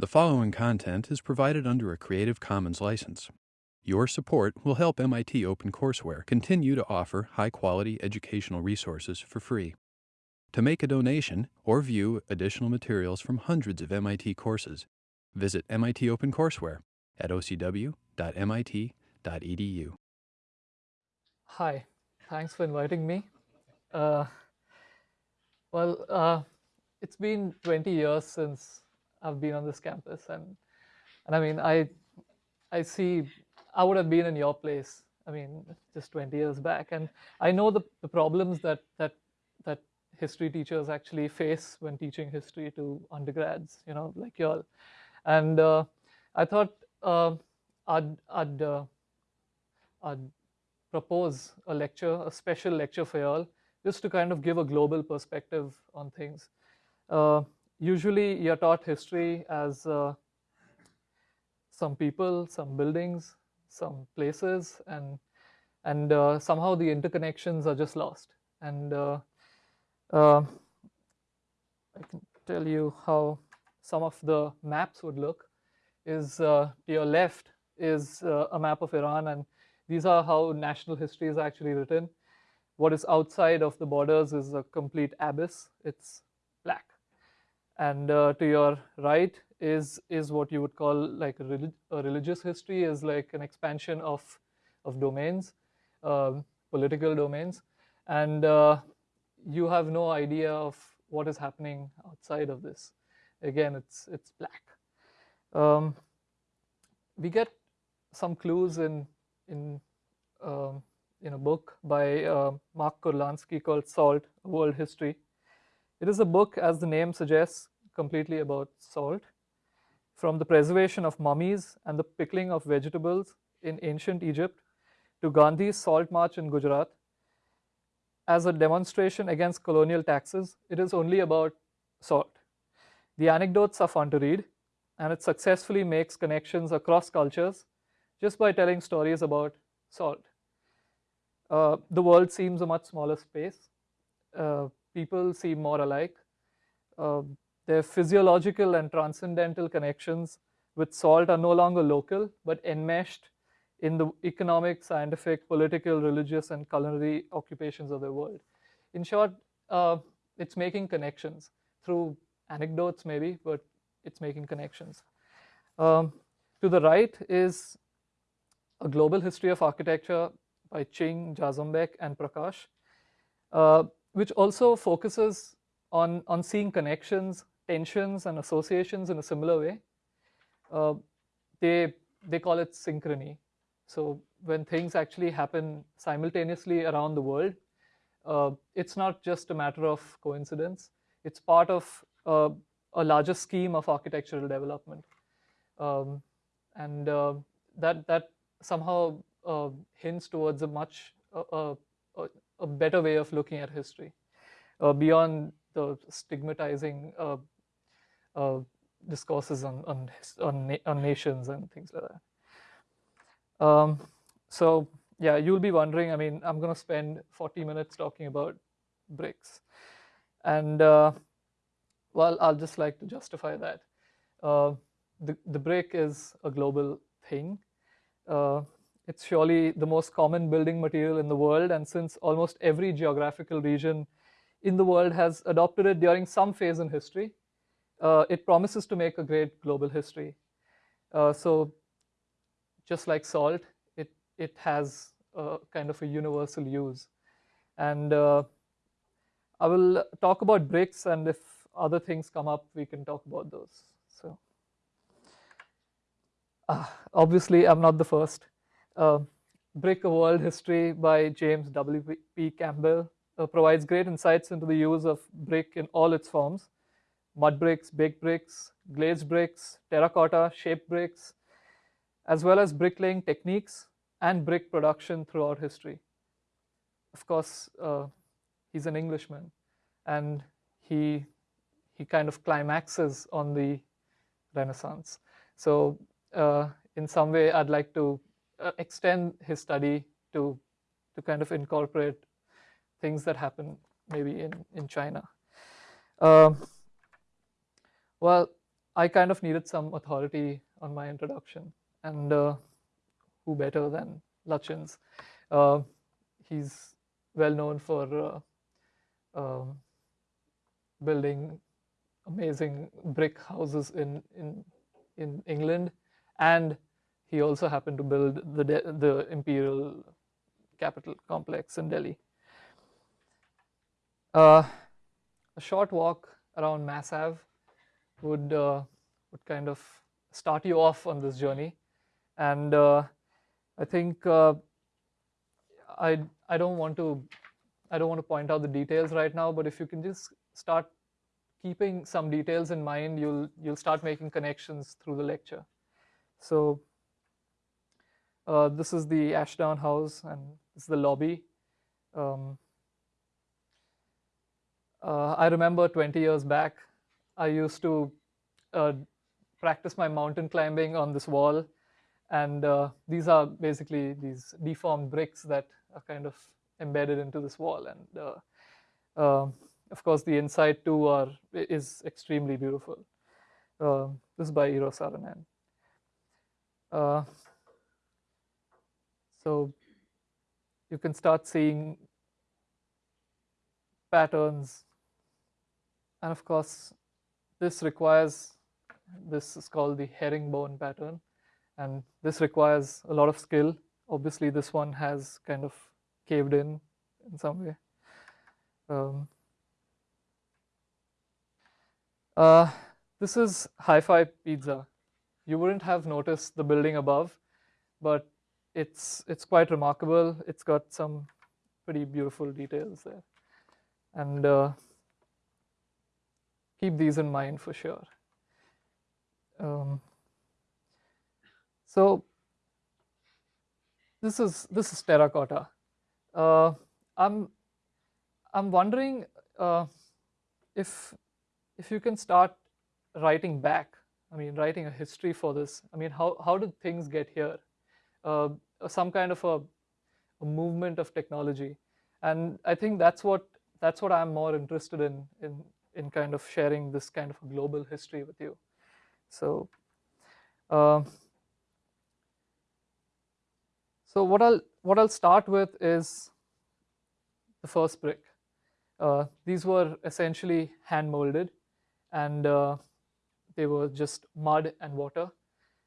The following content is provided under a Creative Commons license. Your support will help MIT OpenCourseware continue to offer high quality educational resources for free. To make a donation or view additional materials from hundreds of MIT courses, visit MIT OpenCourseware at ocw.mit.edu. Hi, thanks for inviting me. Uh, well, uh, it's been 20 years since I've been on this campus, and and I mean, I I see I would have been in your place. I mean, just 20 years back, and I know the, the problems that that that history teachers actually face when teaching history to undergrads, you know, like y'all. And uh, I thought uh, I'd I'd uh, I'd propose a lecture, a special lecture for y'all, just to kind of give a global perspective on things. Uh, usually you're taught history as uh, some people, some buildings, some places, and and uh, somehow the interconnections are just lost. And uh, uh, I can tell you how some of the maps would look. Is uh, to your left is uh, a map of Iran, and these are how national history is actually written. What is outside of the borders is a complete abyss. It's and uh, to your right is is what you would call like a, relig a religious history is like an expansion of of domains um, political domains. And uh, you have no idea of what is happening outside of this. Again it's it's black. Um, we get some clues in in um, in a book by uh, Mark Kurlansky called Salt, World History. It is a book, as the name suggests, completely about salt. From the preservation of mummies and the pickling of vegetables in ancient Egypt to Gandhi's salt march in Gujarat, as a demonstration against colonial taxes, it is only about salt. The anecdotes are fun to read, and it successfully makes connections across cultures just by telling stories about salt. Uh, the world seems a much smaller space. Uh, people seem more alike. Uh, their physiological and transcendental connections with salt are no longer local, but enmeshed in the economic, scientific, political, religious, and culinary occupations of the world. In short, uh, it's making connections through anecdotes maybe, but it's making connections. Um, to the right is a global history of architecture by Ching, Jarzombek, and Prakash, uh, which also focuses on, on seeing connections, tensions, and associations in a similar way. Uh, they, they call it synchrony. So when things actually happen simultaneously around the world, uh, it's not just a matter of coincidence. It's part of uh, a larger scheme of architectural development. Um, and uh, that, that somehow uh, hints towards a much a, better way of looking at history uh, beyond the stigmatizing uh, uh, discourses on on on, on, nations and things like that. Um, so yeah, you'll be wondering. I mean, I'm going to spend 40 minutes talking about bricks, and uh, well, I'll just like to justify that. Uh, the the brick is a global thing. It's surely the most common building material in the world, and since almost every geographical region in the world has adopted it during some phase in history, uh, it promises to make a great global history. Uh, so just like salt, it, it has a kind of a universal use. And uh, I will talk about bricks, and if other things come up, we can talk about those. So ah, obviously, I'm not the first. Uh, Brick, A World History by James W. P. Campbell uh, provides great insights into the use of brick in all its forms. Mud bricks, baked bricks, glazed bricks, terracotta, shaped bricks, as well as bricklaying techniques and brick production throughout history. Of course, uh, he's an Englishman, and he he kind of climaxes on the Renaissance. So uh, in some way, I'd like to uh, extend his study to to kind of incorporate things that happen maybe in in China. Um, well, I kind of needed some authority on my introduction, and uh, who better than Lutyens? Uh, he's well known for uh, um, building amazing brick houses in in in England, and he also happened to build the the imperial capital complex in Delhi. Uh, a short walk around Mass Ave would uh, would kind of start you off on this journey, and uh, I think uh, I I don't want to I don't want to point out the details right now, but if you can just start keeping some details in mind, you'll you'll start making connections through the lecture. So uh, this is the Ashdown House, and this is the lobby. Um, uh, I remember 20 years back, I used to uh, practice my mountain climbing on this wall, and uh, these are basically these deformed bricks that are kind of embedded into this wall, and uh, um, of course the inside too are is extremely beautiful. Um, this is by Eero Saarinen. So you can start seeing patterns. And of course, this requires, this is called the herringbone pattern. And this requires a lot of skill. Obviously, this one has kind of caved in in some way. Um, uh, this is Hi-Fi Pizza. You wouldn't have noticed the building above, but it's it's quite remarkable. It's got some pretty beautiful details there, and uh, keep these in mind for sure. Um, so this is this is terracotta. Uh, I'm I'm wondering uh, if if you can start writing back. I mean, writing a history for this. I mean, how how did things get here? Some kind of a, a, movement of technology. And I think that's what that's what I'm more interested in in in kind of sharing this kind of a global history with you. So. Uh, so what I'll what I'll start with is the first brick. Uh, these were essentially hand molded, and uh, they were just mud and water,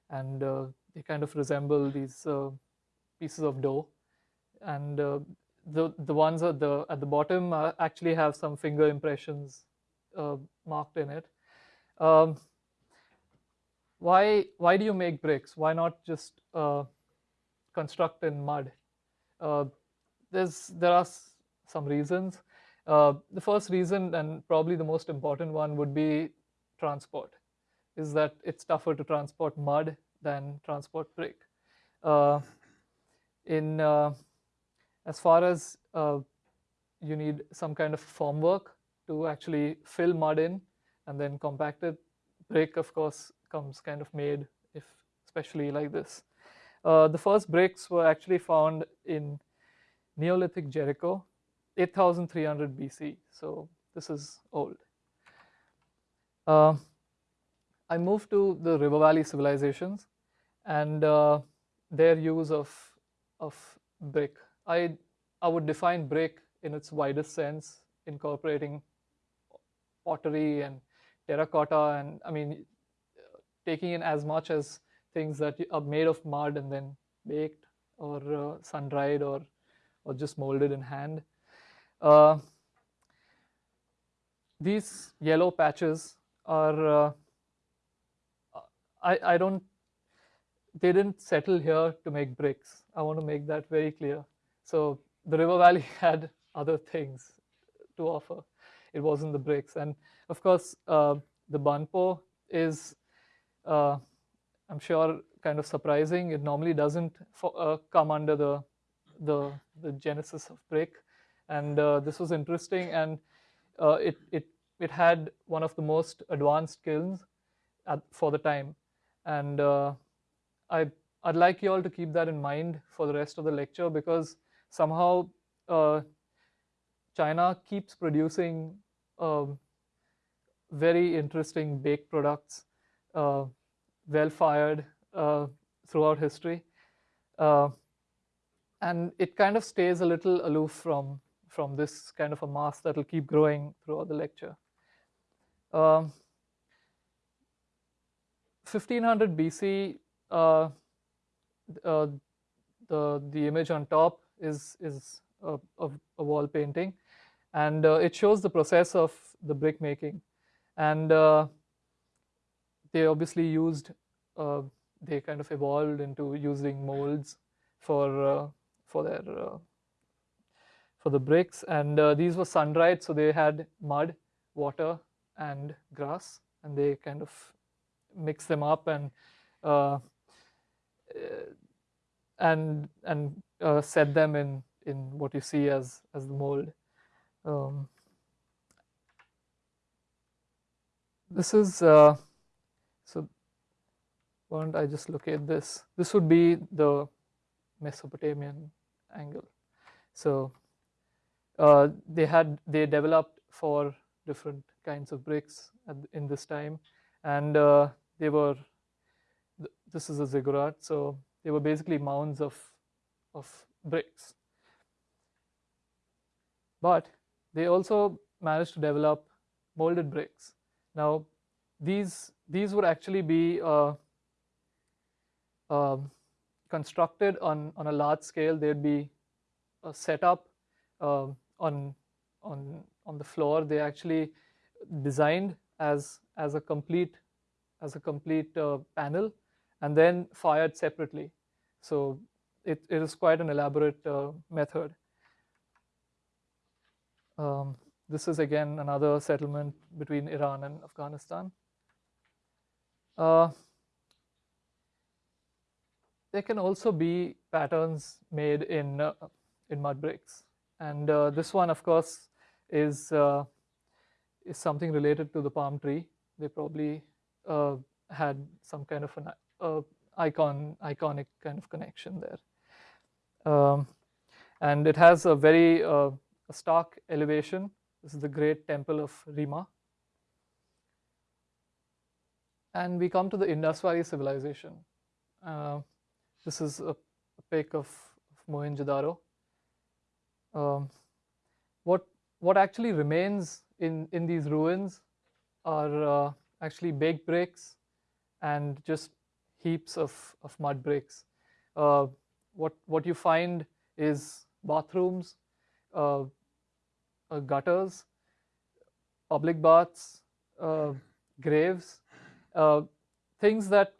and uh, they kind of resemble these uh, pieces of dough. And uh, the the ones at the at the bottom uh, actually have some finger impressions uh, marked in it. Um, why why do you make bricks? Why not just uh, construct in mud? There's there are some reasons. The first reason and probably the most important one would be transport. Is that it's tougher to transport mud than transport brick. Uh, in uh, as far as uh, you need some kind of formwork to actually fill mud in and then compact it, brick of course comes kind of made if especially like this. Uh, the first bricks were actually found in Neolithic Jericho, 8300 BC. So this is old. Uh, I moved to the River Valley civilizations and uh, their use of of brick. I I would define brick in its widest sense, incorporating pottery and terracotta, and I mean taking in as much as things that are made of mud and then baked or uh, sun dried or or just molded in hand. Uh, these yellow patches are uh, I, I don't they didn't settle here to make bricks. I want to make that very clear. So the River Valley had other things to offer. It wasn't the bricks. And of course, uh, the Banpo is, uh, I'm sure, kind of surprising. It normally doesn't for, uh, come under the, the, the genesis of brick. And uh, this was interesting. And uh, it, it, it had one of the most advanced kilns at, for the time. And uh, I, I'd like you all to keep that in mind for the rest of the lecture because somehow uh, China keeps producing um, very interesting baked products uh, well fired uh, throughout history. Uh, and it kind of stays a little aloof from, from this kind of a mass that will keep growing throughout the lecture. Um, 1500 BC, uh, uh, the, the image on top is, is a, a, a wall painting. And uh, it shows the process of the brick making. And uh, they obviously used uh, they kind of evolved into using molds for uh, for their uh, for the bricks. And uh, these were sun dried so they had mud water and grass. And they kind of mix them up and and and set them in in what you see as as the mold um, this is, uh, so why don't I just locate this? This would be the Mesopotamian angle. So uh, they had, they developed four different kinds of bricks at, in this time and uh, they were, this is a ziggurat, so they were basically mounds of, of bricks. But they also managed to develop molded bricks. Now, these these would actually be uh, uh, constructed on on a large scale. They'd be uh, set up um, on on on the floor. They actually designed as as a complete as a complete uh, panel, and then fired separately. So it, it is quite an elaborate uh, method. Um, this is again another settlement between Iran and Afghanistan. Uh, there can also be patterns made in uh, in mud bricks, and uh, this one, of course, is uh, is something related to the palm tree. They probably uh, had some kind of an uh, icon iconic kind of connection there, um, and it has a very a stark elevation. This is the great temple of Rima. And we come to the Indus Valley civilization. Uh, this is a, a pic of, of Mohenjo-daro. Um, what, what actually remains in, in these ruins are uh, actually baked bricks and just heaps of, of mud bricks. Uh, what, what you find is bathrooms uh, uh, gutters, public baths, uh, graves, things that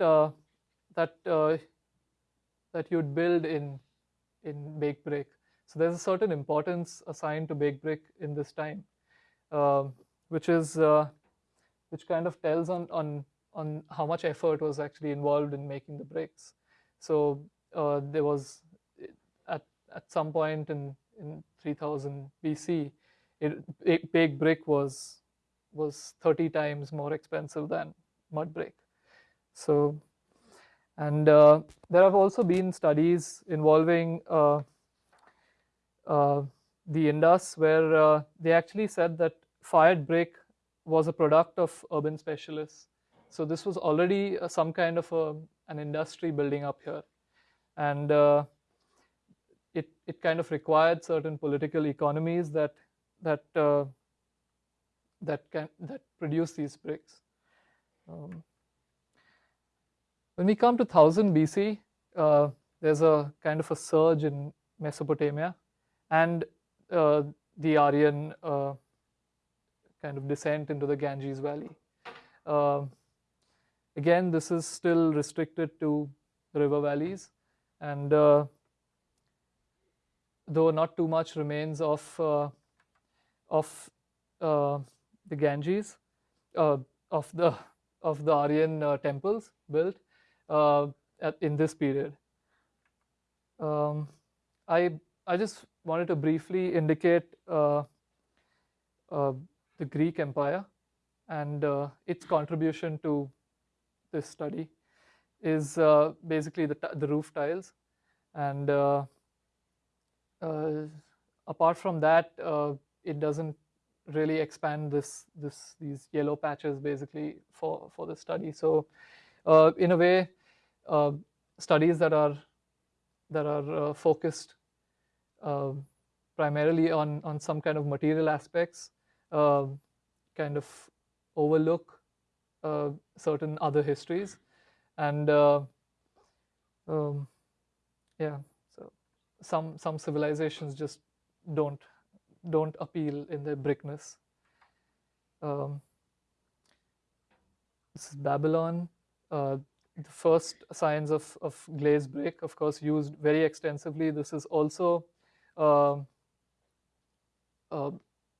that that you'd build in in baked brick. So there's a certain importance assigned to baked brick in this time, uh, which is uh, which kind of tells on on on how much effort was actually involved in making the bricks. So uh, there was at at some point in in 3000 BC, it, baked brick was was 30 times more expensive than mud brick. So, and uh, there have also been studies involving uh, uh, the Indus where uh, they actually said that fired brick was a product of urban specialists. So this was already uh, some kind of a, an industry building up here. And uh, it, it kind of required certain political economies that that uh, that can that produce these bricks. Um, when we come to 1000 BC, uh, there's a kind of a surge in Mesopotamia, and uh, the Aryan uh, kind of descent into the Ganges Valley. Um, again, this is still restricted to river valleys, and uh, though not too much remains of uh, of uh, the Ganges, uh, of the of the Aryan uh, temples built uh, at, in this period. Um, I I just wanted to briefly indicate uh, uh, the Greek Empire and its contribution to this study is basically the the roof tiles and apart from that it doesn't really expand this this these yellow patches basically for for the study. So uh, in a way, uh, studies that are that are uh, focused uh, primarily on on some kind of material aspects uh, kind of overlook uh, certain other histories and um, yeah so some some civilizations just don't don't appeal in their brickness. Um, this is Babylon. Uh, the first signs of, of glazed brick, of course, used very extensively. This is also uh, uh,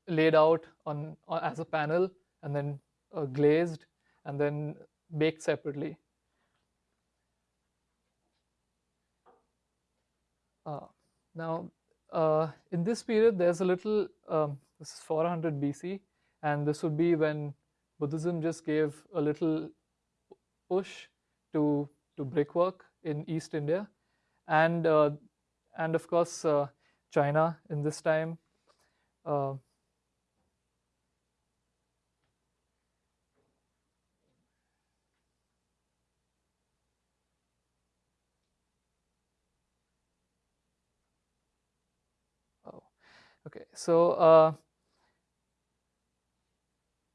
laid out on, on, as a panel and then uh, glazed and then baked separately. Uh, now, uh, in this period, there's a little, um, this is 400 BC, and this would be when Buddhism just gave a little push to, to brickwork in East India. And, uh, and of course, uh, China in this time. Okay, so uh,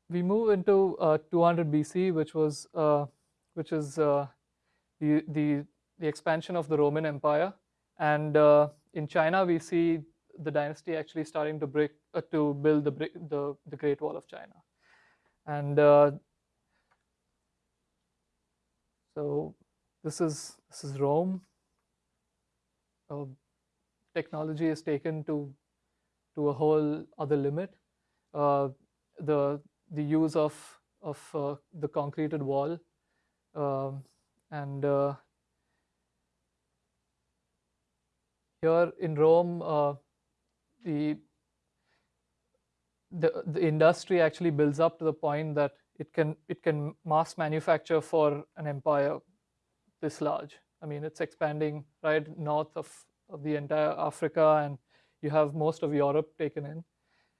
we move into uh, 200 BC, which was uh, which is uh, the the the expansion of the Roman Empire, and uh, in China we see the dynasty actually starting to break uh, to build the the the Great Wall of China, and so this is this is Rome. technology is taken to to a whole other limit. Uh, the the use of of uh, the concreted wall um, and uh, here in Rome uh, the the the industry actually builds up to the point that it can it can mass manufacture for an empire this large. I mean, it's expanding right north of, of the entire Africa and you have most of Europe taken in,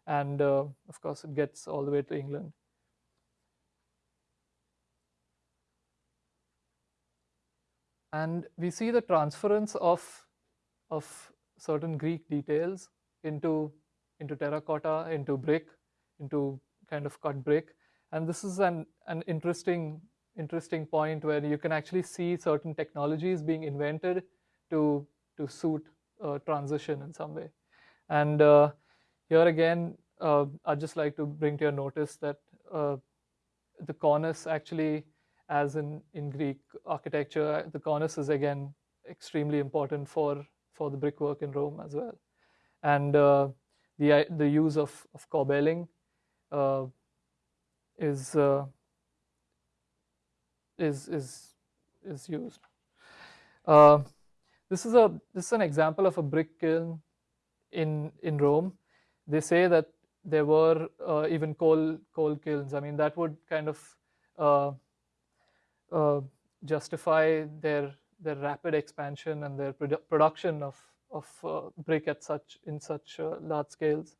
and uh, of course it gets all the way to England. And we see the transference of, of certain Greek details into, into terracotta, into brick, into kind of cut brick. And this is an, an interesting, interesting point where you can actually see certain technologies being invented to, to suit a transition in some way. And uh, here again, uh, I'd just like to bring to your notice that uh, the cornice actually, as in, in Greek architecture, the cornice is again extremely important for, for the brickwork in Rome as well. And uh, the, the use of, of corbelling uh, is, uh, is, is, is used. this, is a, this is an example of a brick kiln in in Rome, they say that there were uh, even coal coal kilns. I mean, that would kind of uh, uh, justify their their rapid expansion and their produ production of of uh, brick at such in such uh, large scales.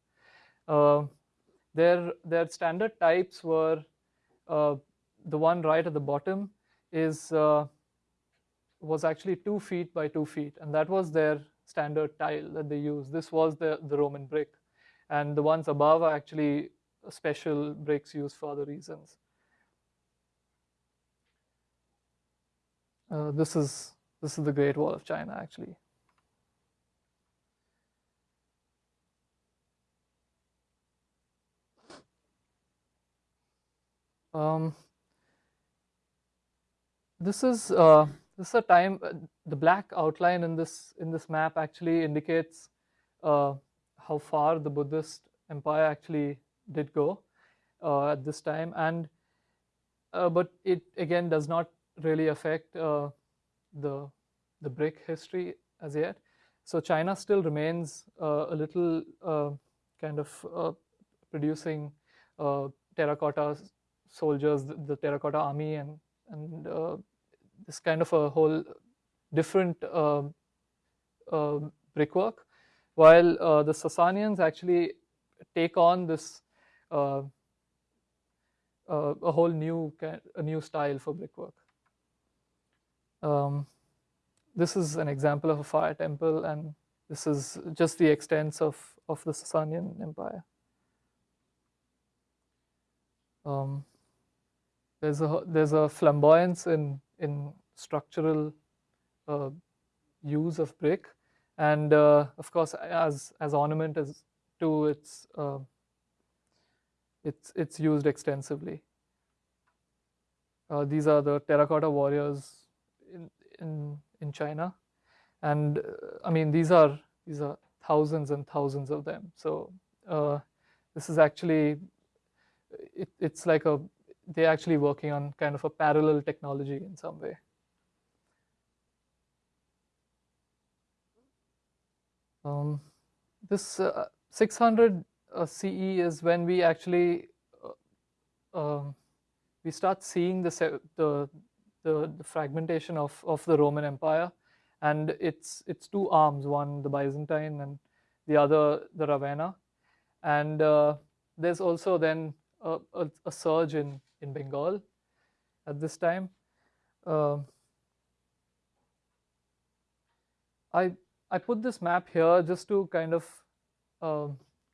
Uh, their their standard types were the one right at the bottom is was actually two feet by two feet, and that was their standard tile that they use. This was the, the Roman brick. And the ones above are actually special bricks used for other reasons. Uh, this is this is the Great Wall of China actually. Um, this is uh, this is a time, the black outline in this, in this map actually indicates uh, how far the Buddhist empire actually did go uh, at this time. And, uh, but it again does not really affect uh, the, the brick history as yet. So China still remains uh, a little kind of producing terracotta soldiers, the, the terracotta army and, and this kind of a whole different uh, uh, brickwork, while uh, the Sasanians actually take on this uh, uh, a whole new a new style for brickwork. Um, this is an example of a fire temple, and this is just the extents of of the Sasanian Empire. Um, there's a there's a flamboyance in in structural use of brick, and uh, of course as as ornament as to its uh, it's it's used extensively. Uh, these are the terracotta warriors in in in China, and uh, I mean these are these are thousands and thousands of them. So uh, this is actually it, it's like a they're actually working on kind of a parallel technology in some way. Um, this uh, 600 uh, CE is when we actually uh, um, we start seeing the, the, the, the, fragmentation of, of the Roman Empire and it's, it's two arms, one the Byzantine and the other the Ravenna. And uh, there's also then a, a, a, surge in, in Bengal at this time. Uh, I, I put this map here just to kind of uh,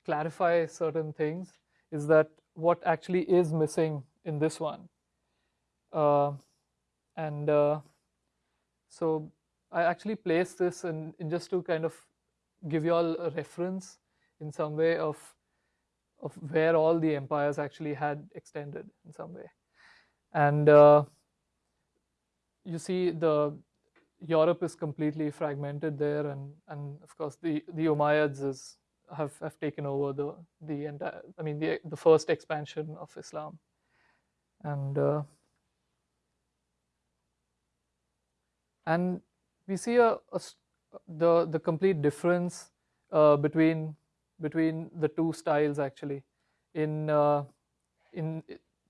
clarify certain things is that what actually is missing in this one. Uh, and uh, so I actually placed this in, in just to kind of give you all a reference in some way of of where all the empires actually had extended in some way. And uh, you see the Europe is completely fragmented there, and and of course the the Umayyads is have have taken over the the entire. I mean the the first expansion of Islam, and uh, and we see a, a the the complete difference uh, between between the two styles actually. In uh, in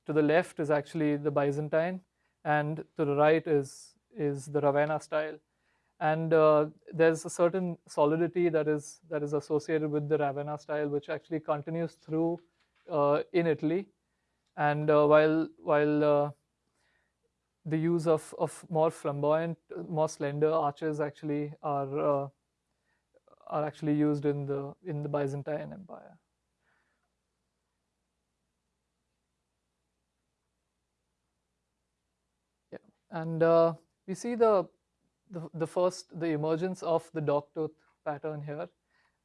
to the left is actually the Byzantine, and to the right is is the Ravenna style. And uh, there's a certain solidity that is that is associated with the Ravenna style, which actually continues through uh, in Italy, and uh, while while uh, the use of of more flamboyant, more slender arches actually are uh, are actually used in the in the Byzantine Empire. And uh, we see the the, the first, the emergence of the dogtooth pattern here.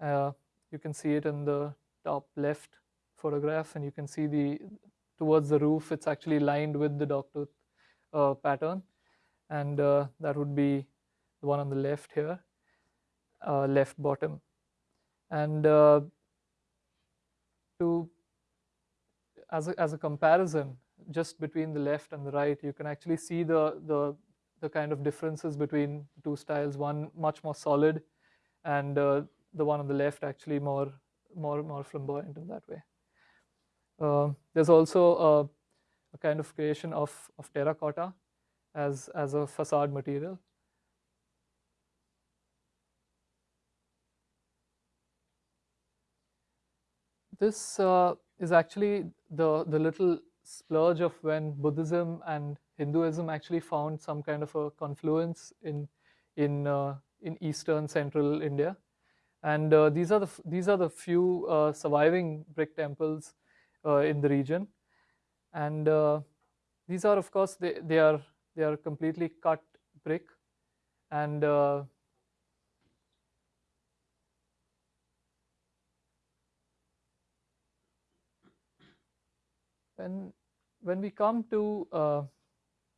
Uh, you can see it in the top left photograph and you can see the, towards the roof, it's actually lined with the dogtooth uh, pattern. And uh, that would be the one on the left here, uh, left bottom. And uh, to, as a, as a comparison, just between the left and the right, you can actually see the, the the kind of differences between two styles, one much more solid and uh, the one on the left actually more, more, more flamboyant in that way. Uh, there's also a, a, kind of creation of, of terracotta as, as a facade material. This uh, is actually the, the little splurge of when Buddhism and Hinduism actually found some kind of a confluence in in uh, in eastern central India, and uh, these are the these are the few uh, surviving brick temples uh, in the region, and uh, these are of course they they are they are completely cut brick, and uh, when when we come to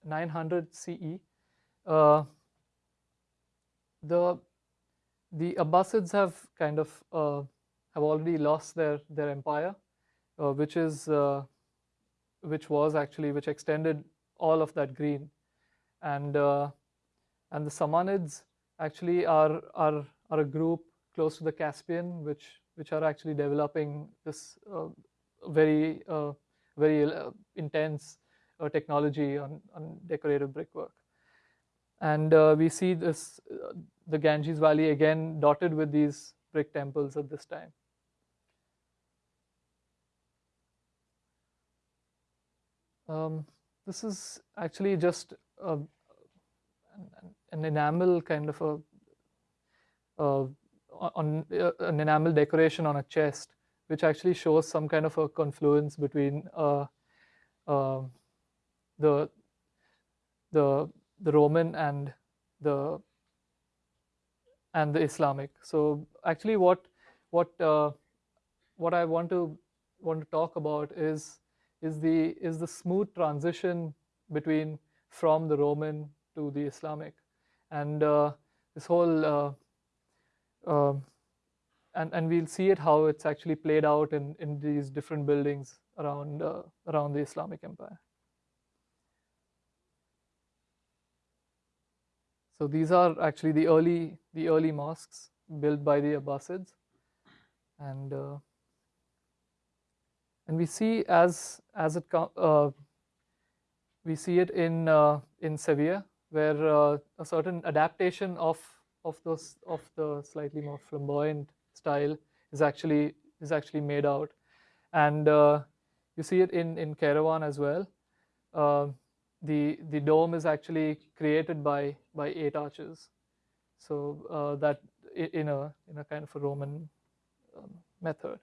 900 CE, uh, the the Abbasids have kind of uh, have already lost their their empire, uh, which is uh, which was actually which extended all of that green, and uh, and the Samanids actually are are are a group close to the Caspian, which which are actually developing this uh, very very intense uh, technology on, on decorative brickwork. And uh, we see this, uh, the Ganges Valley again dotted with these brick temples at this time. Um, this is actually just a, an, enamel kind of a uh, on uh, an enamel decoration on a chest, which actually shows some kind of a confluence between uh, uh, the the the Roman and the and the Islamic. So actually, what what uh, what I want to want to talk about is is the is the smooth transition between from the Roman to the Islamic, and uh, this whole uh, uh, and and we'll see it how it's actually played out in in these different buildings around uh, around the Islamic Empire. So these are actually the early the early mosques built by the Abbasids, and uh, and we see as as it uh, we see it in uh, in Sevilla where uh, a certain adaptation of of those of the slightly more flamboyant style is actually is actually made out, and uh, you see it in in Kairouan as well. Uh, the the dome is actually created by by eight arches, so uh, that in a in a kind of a Roman um, method.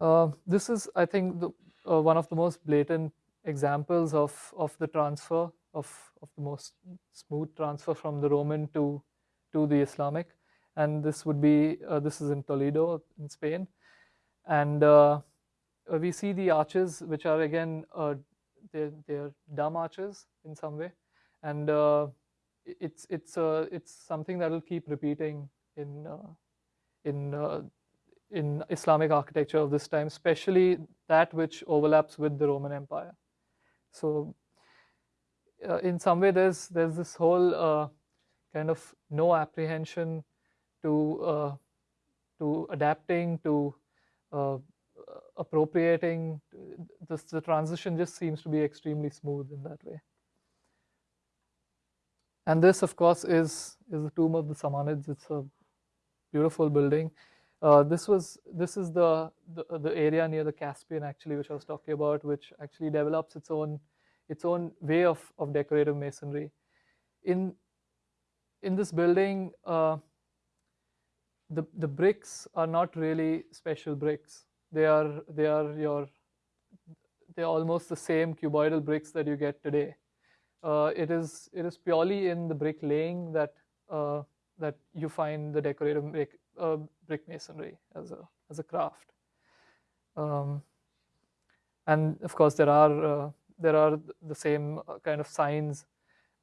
Uh, this is, I think, the, uh, one of the most blatant examples of of the transfer of of the most smooth transfer from the Roman to to the Islamic, and this would be uh, this is in Toledo in Spain, and uh, we see the arches, which are again uh, they're, they're dumb arches in some way, and uh, it's it's uh, it's something that will keep repeating in uh, in uh, in Islamic architecture of this time, especially that which overlaps with the Roman Empire. So, in some way, there's there's this whole kind of no apprehension to to adapting to appropriating this the transition just seems to be extremely smooth in that way. And this of course is is the tomb of the samanids. It's a beautiful building. Uh, this was this is the, the, the area near the caspian actually which i was talking about which actually develops its own its own way of of decorative masonry. In in this building uh, the the bricks are not really special bricks they are they are your they're almost the same cuboidal bricks that you get today. Uh, it is it is purely in the brick laying that uh, that you find the decorative brick, uh, brick masonry as a as a craft. Um, and of course, there are uh, there are the same kind of signs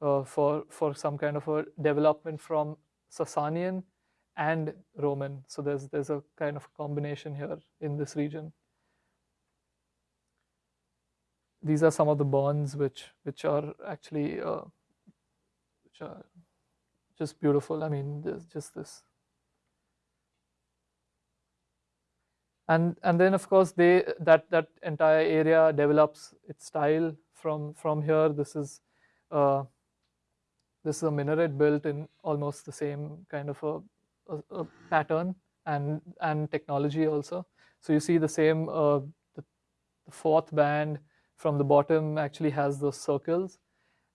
uh, for for some kind of a development from Sasanian and Roman. So there's there's a kind of combination here in this region. These are some of the bonds which which are actually uh, which are just beautiful. I mean, just this. And and then of course they that that entire area develops its style from from here. This is uh, this is a minaret built in almost the same kind of a a, a pattern and and technology also. So you see the same uh, the, the, fourth band from the bottom actually has those circles,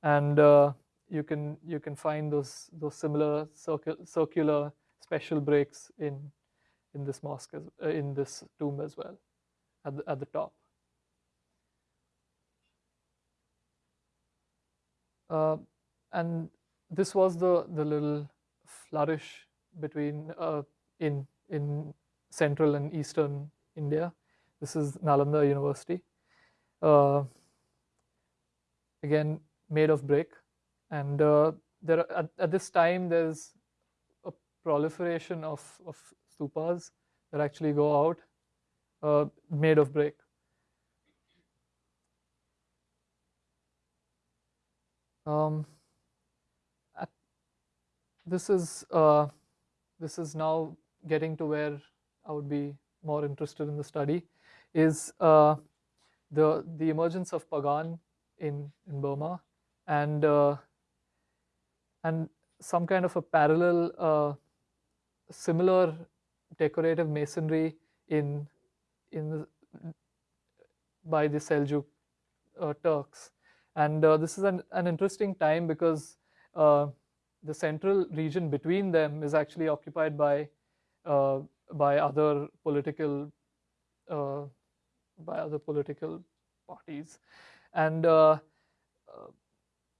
and uh, you can you can find those those similar circle, circular special breaks in in this mosque as, uh, in this tomb as well at the, at the top. Uh, and this was the the little flourish between uh, in in central and eastern India. This is Nalanda University. Uh, again, made of brick, and uh, there at, at, this time there's a proliferation of of stupas that actually go out, uh, made of brick. Um, this is uh, this is now getting to where I would be more interested in the study, is uh, the the emergence of Pagan in in Burma and uh, and some kind of a parallel uh, similar decorative masonry in in by the Seljuk uh, Turks. And uh, this is an, an interesting time because uh, the central region between them is actually occupied by uh, by other political uh, by other political parties, and uh,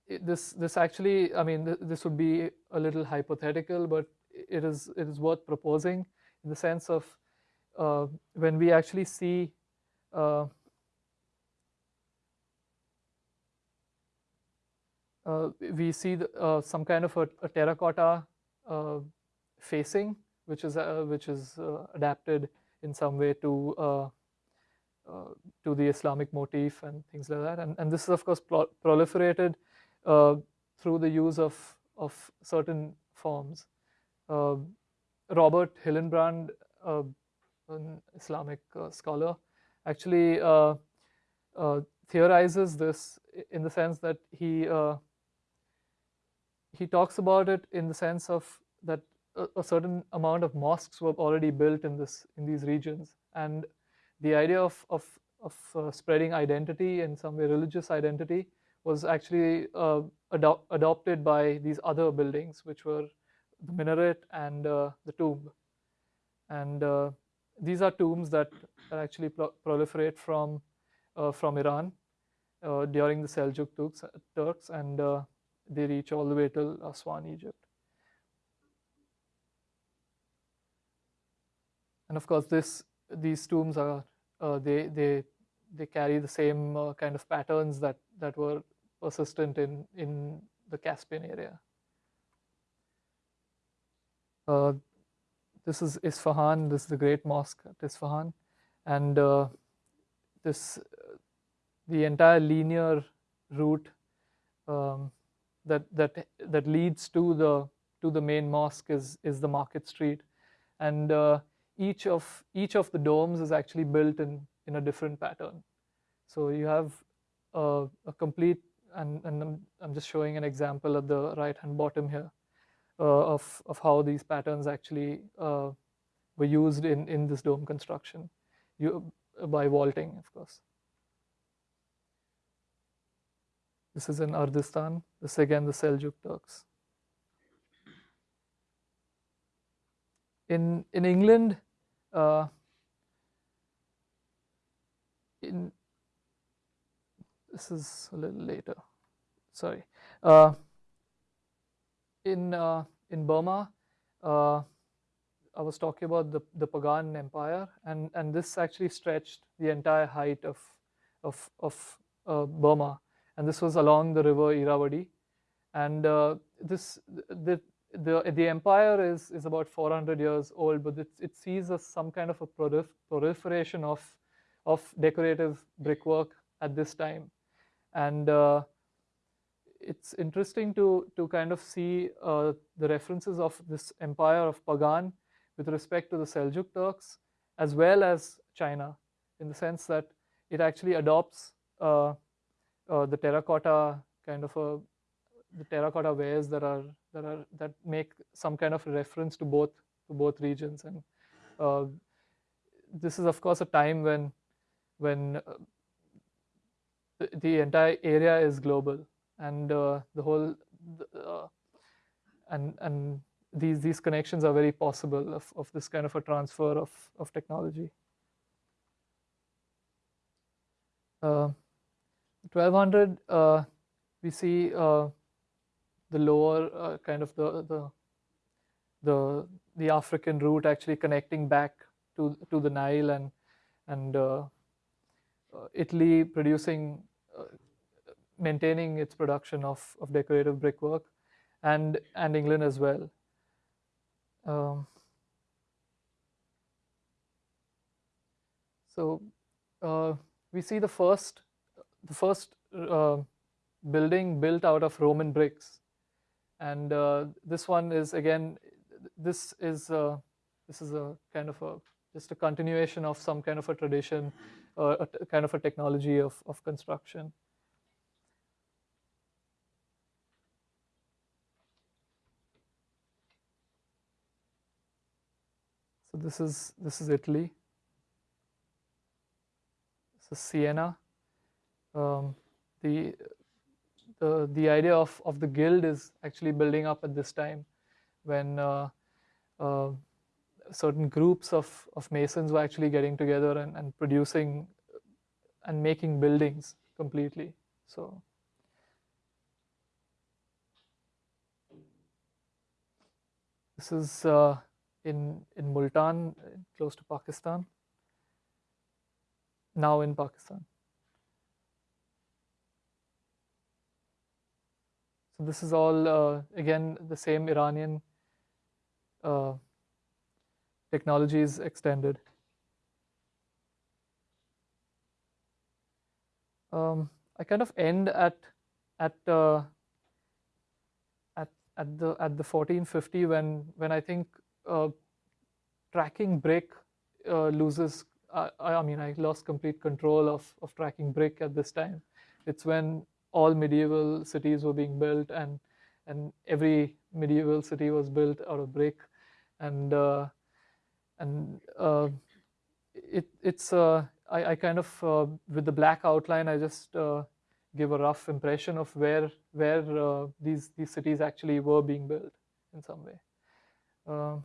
it, this this actually I mean th this would be a little hypothetical, but it is it is worth proposing in the sense of when we actually see we see the, uh, some kind of a, a terracotta uh, facing, which is which is adapted in some way to to the Islamic motif and things like that. And, and this is of course pro proliferated through the use of of certain forms. Robert Hillenbrand, an Islamic scholar, actually uh, uh, theorizes this in the sense that he uh, he talks about it in the sense of that a, a, certain amount of mosques were already built in this in these regions, and the idea of of, of uh, spreading identity in some way, religious identity, was actually uh, ado adopted by these other buildings, which were the minaret and uh, the tomb, and uh, these are tombs that, that actually pro proliferate from uh, from Iran uh, during the Seljuk Turks, Turks. And they reach all the way till Aswan, Egypt. And of course, this these tombs are uh, they they they carry the same uh, kind of patterns that that were persistent in in the Caspian area. Uh, this is Isfahan. This is the Great Mosque at Isfahan, and uh, this the entire linear route um, that that that leads to the to the main mosque is is the market street. And uh, each of each of the domes is actually built in in a different pattern. So you have a, a complete and, and I'm, I'm, just showing an example at the right hand bottom here uh, of of how these patterns actually uh, were used in in this dome construction you by vaulting of course This is in Ardistan. This again the Seljuk Turks. In in England, uh, in this is a little later. Sorry. Uh, in uh, in Burma, uh, I was talking about the the Pagan Empire, and and this actually stretched the entire height of of of uh, Burma and this was along the river Irrawaddy. And uh, this the, the the empire is is about 400 years old, but it, it sees some kind of a prolif proliferation of of decorative brickwork at this time, and uh, it's interesting to to kind of see uh, the references of this empire of Pagan with respect to the Seljuk Turks as well as China, in the sense that it actually adopts uh, uh, the terracotta kind of a the terracotta wares that are that are that make some kind of reference to both to both regions. And uh, this is of course a time when when uh, the, entire area is global. And uh, the whole uh, and and these these connections are very possible of, of this kind of a transfer of of technology. Uh, 1200 uh, we see uh, the lower uh, kind of the, the the the African route actually connecting back to to the Nile and and uh, uh, Italy producing uh, maintaining its production of of decorative brickwork and and England as well. Um, so we see the first the first uh, building built out of Roman bricks. And uh, this one is again, this is uh, this is a kind of a just a continuation of some kind of a tradition, a kind of a technology of, of construction. So this is this is Italy. This is Siena. Um, the the the idea of of the guild is actually building up at this time, when uh, uh, certain groups of of masons were actually getting together and, and producing and making buildings completely. So. This is uh, in in Multan, close to Pakistan. Now in Pakistan. So this is all uh, again the same Iranian uh, technologies extended. Um, I kind of end at at uh, at at the at the 1450 when when I think uh, tracking brick uh, loses. Uh, I mean, I lost complete control of of tracking brick at this time. It's when all medieval cities were being built and and every medieval city was built out of brick and uh, and uh, it it's uh, I, I kind of uh, with the black outline I just uh, give a rough impression of where where uh, these these cities actually were being built in some way. Um,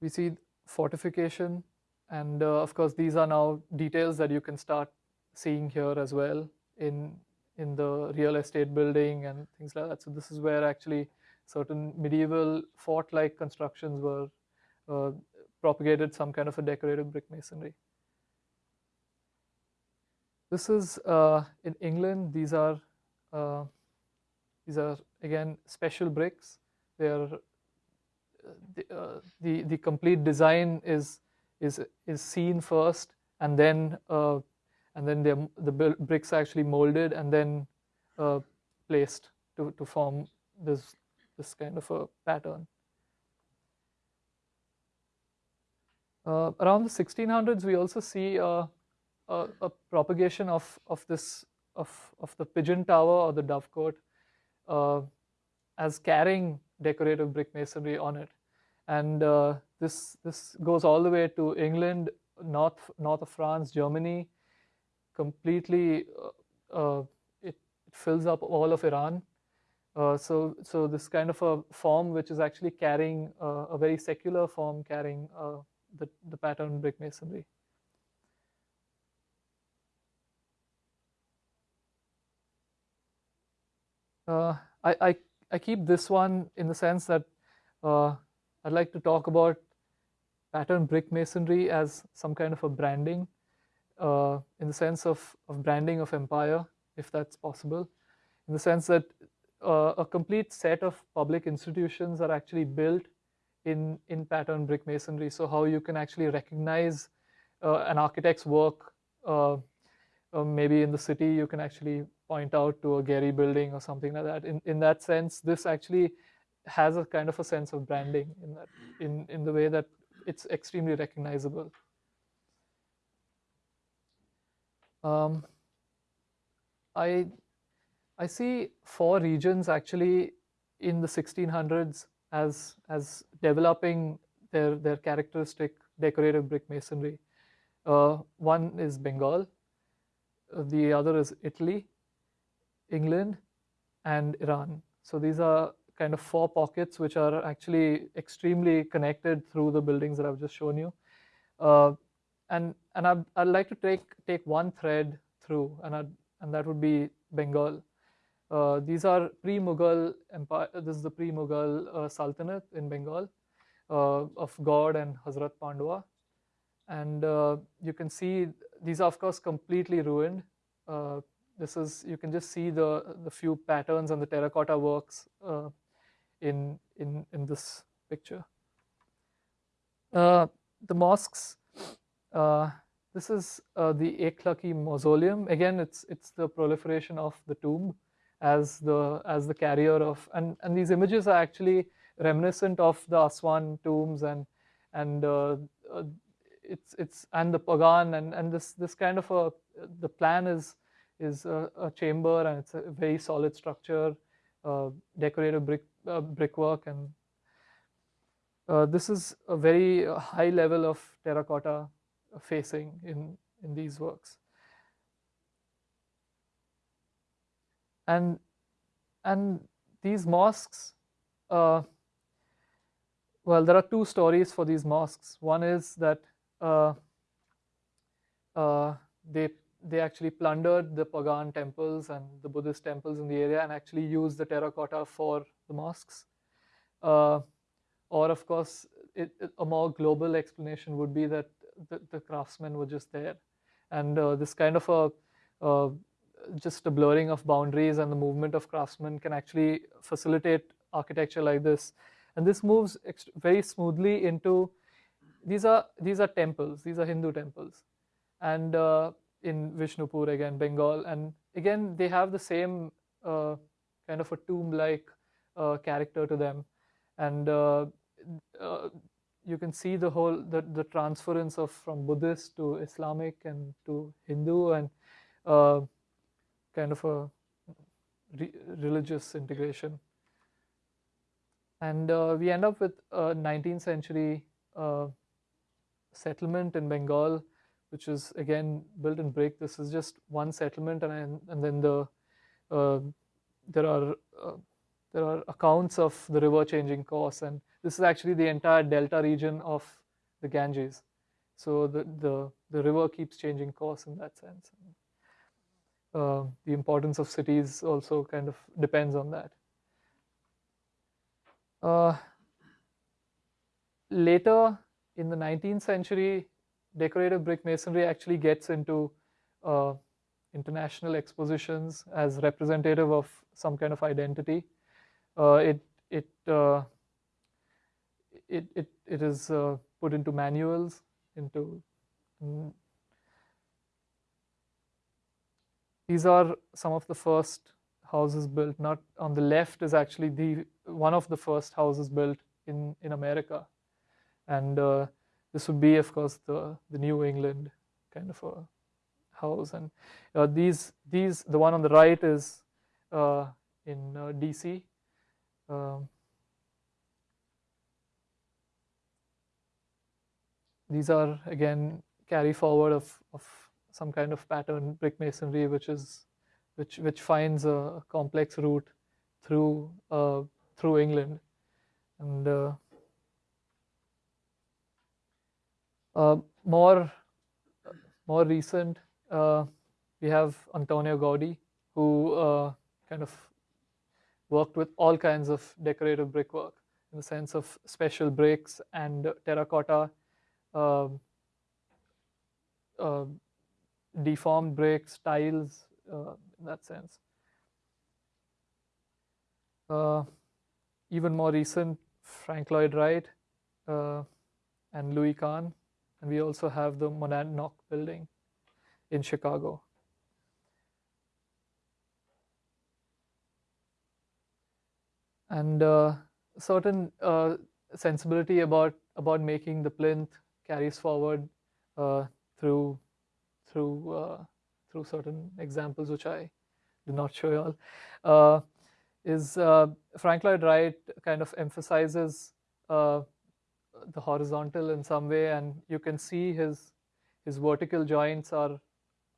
we see fortification and uh, of course these are now details that you can start seeing here as well in in the real estate building and things like that. So this is where actually certain medieval fort-like constructions were uh, propagated some kind of a decorative brick masonry. This is uh, in England. These are uh, these are again special bricks. They are the, uh, the the complete design is is is seen first, and then uh, and then the bricks are actually molded and then uh, placed to to form this this kind of a pattern. Uh, around the 1600s, we also see uh, a, a, propagation of, of this of, of the pigeon tower or the dovecote uh, as carrying decorative brick masonry on it, and uh, this this goes all the way to England, north north of France, Germany, completely. Uh, uh, it, it fills up all of Iran. so, so this kind of a form which is actually carrying a very secular form, carrying the, the pattern brick masonry. Uh, I, I, I, keep this one in the sense that uh, I'd like to talk about pattern brick masonry as some kind of a branding uh, in the sense of, of branding of empire, if that's possible, in the sense that uh, a complete set of public institutions are actually built in, in pattern brick masonry. So how you can actually recognize uh, an architect's work, uh, uh, maybe in the city you can actually point out to a Gehry building or something like that. In, in that sense, this actually has a kind of a sense of branding in that, in, in the way that it's extremely recognizable. Um, I, I see four regions actually in the 1600s as as developing their their characteristic decorative brick masonry. Uh, one is Bengal, uh, the other is Italy, England, and Iran. So these are kind of four pockets which are actually extremely connected through the buildings that I've just shown you. Uh, and and I'd, I'd like to take take one thread through, and I'd, and that would be Bengal. Uh, these are pre-Mughal empire. This is the pre-Mughal uh, Sultanate in Bengal uh, of Gaur and Hazrat Pandua, and uh, you can see these are of course completely ruined. Uh, this is you can just see the the few patterns and the terracotta works in in in this picture. the mosques. this is the Eklakhi mausoleum. Again, it's it's the proliferation of the tomb as the as the carrier of and and these images are actually reminiscent of the Aswan tombs and and uh, uh, it's it's and the Pagan and and this this kind of a the plan is is a, a chamber and it's a very solid structure, uh, decorative brick uh, brickwork and uh, this is a very high level of terracotta facing in, in these works. And, and these mosques, uh, well, there are two stories for these mosques. One is that uh, uh, they they actually plundered the pagan temples and the Buddhist temples in the area and actually used the terracotta for the mosques. Uh, or of course, it, it, a more global explanation would be that the, the craftsmen were just there. And uh, this kind of a, uh, just a blurring of boundaries and the movement of craftsmen can actually facilitate architecture like this. And this moves very smoothly into, these are, these are temples, these are Hindu temples. And uh, in Vishnupur again, Bengal. And again, they have the same uh, kind of a tomb-like uh, character to them. And uh, uh, you can see the whole, the, the transference of from Buddhist to Islamic and to Hindu and uh, kind of a re religious integration. And uh, we end up with a 19th century settlement in Bengal which is again built in brick. This is just one settlement, and and then the uh, there are uh, there are accounts of the river changing course, and this is actually the entire delta region of the Ganges. So the the the river keeps changing course in that sense. Uh, the importance of cities also kind of depends on that. Uh, later in the 19th century, decorative brick masonry actually gets into uh, international expositions as representative of some kind of identity. Uh, it it, uh, it it it is uh, put into manuals into. Mm, these are some of the first houses built. Not on the left is actually the one of the first houses built in in America, and uh, this would be, of course, the, the New England kind of a house. And uh, these, these, the one on the right is uh, in DC. Um, these are again carry forward of, of some kind of pattern brick masonry, which is which which finds a complex route through uh, through England, and uh, Uh, more, more recent, uh, we have Antonio Gaudi, who uh, kind of worked with all kinds of decorative brickwork in the sense of special bricks and terracotta, um, uh, deformed bricks, tiles, uh, in that sense. Uh, even more recent, Frank Lloyd Wright and Louis Kahn and we also have the Monadnock building in Chicago. And uh, certain uh, sensibility about, about making the plinth carries forward uh, through, through, uh, through certain examples, which I do not show you all. Uh, is uh, Frank Lloyd Wright kind of emphasizes the horizontal in some way and you can see his his vertical joints are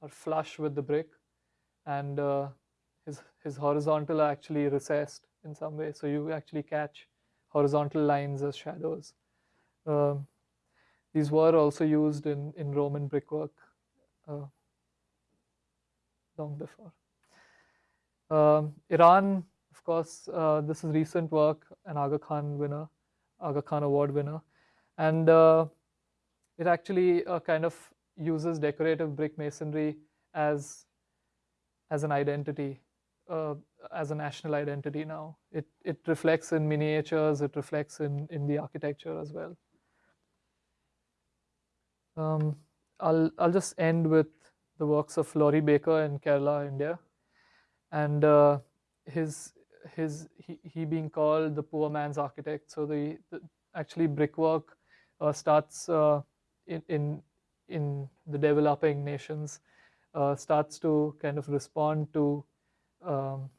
are flush with the brick and his his horizontal are actually recessed in some way. So you actually catch horizontal lines as shadows. Um, these were also used in in roman brickwork uh, long before. Um, iran of course uh, this is recent work an aga khan winner aga khan award winner. And uh, it actually uh, kind of uses decorative brick masonry as as an identity, uh, as a national identity now. It it reflects in miniatures, it reflects in in the architecture as well. Um, I'll I'll just end with the works of Laurie Baker in Kerala, India, and uh, his his he, he being called the poor man's architect. So the, the actually brickwork uh, starts uh, in, in, in the developing nations, uh, starts to kind of respond to um,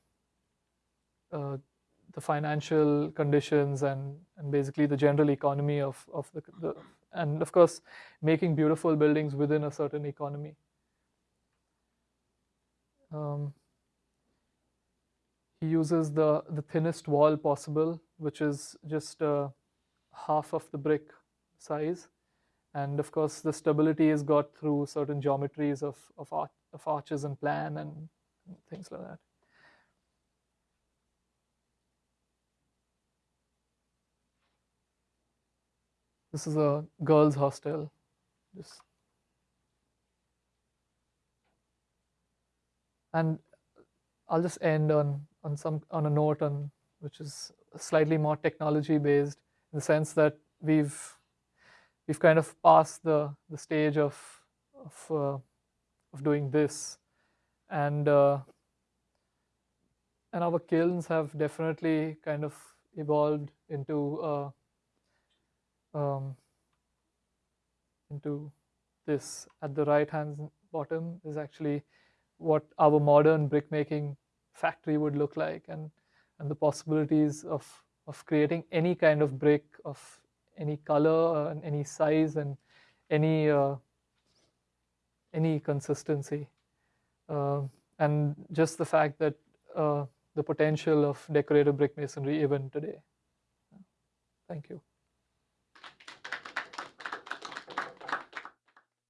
the financial conditions and, and basically the general economy of, of the, the, and of course, making beautiful buildings within a certain economy. Um, he uses the, the thinnest wall possible, which is just uh, half of the brick size. And of course, the stability is got through certain geometries of, of, arch, of arches and plan and things like that. This is a girls' hostel. Just and I'll just end on on some on a note on which is slightly more technology based in the sense that we've we've kind of passed the the stage of of uh, of doing this and uh, and our kilns have definitely kind of evolved into uh, um, into this at the right hand bottom is actually what our modern brickmaking factory would look like and and the possibilities of of creating any kind of brick of any color and any size and any uh, any consistency. Uh, and just the fact that uh, the potential of decorative brick masonry even today. Thank you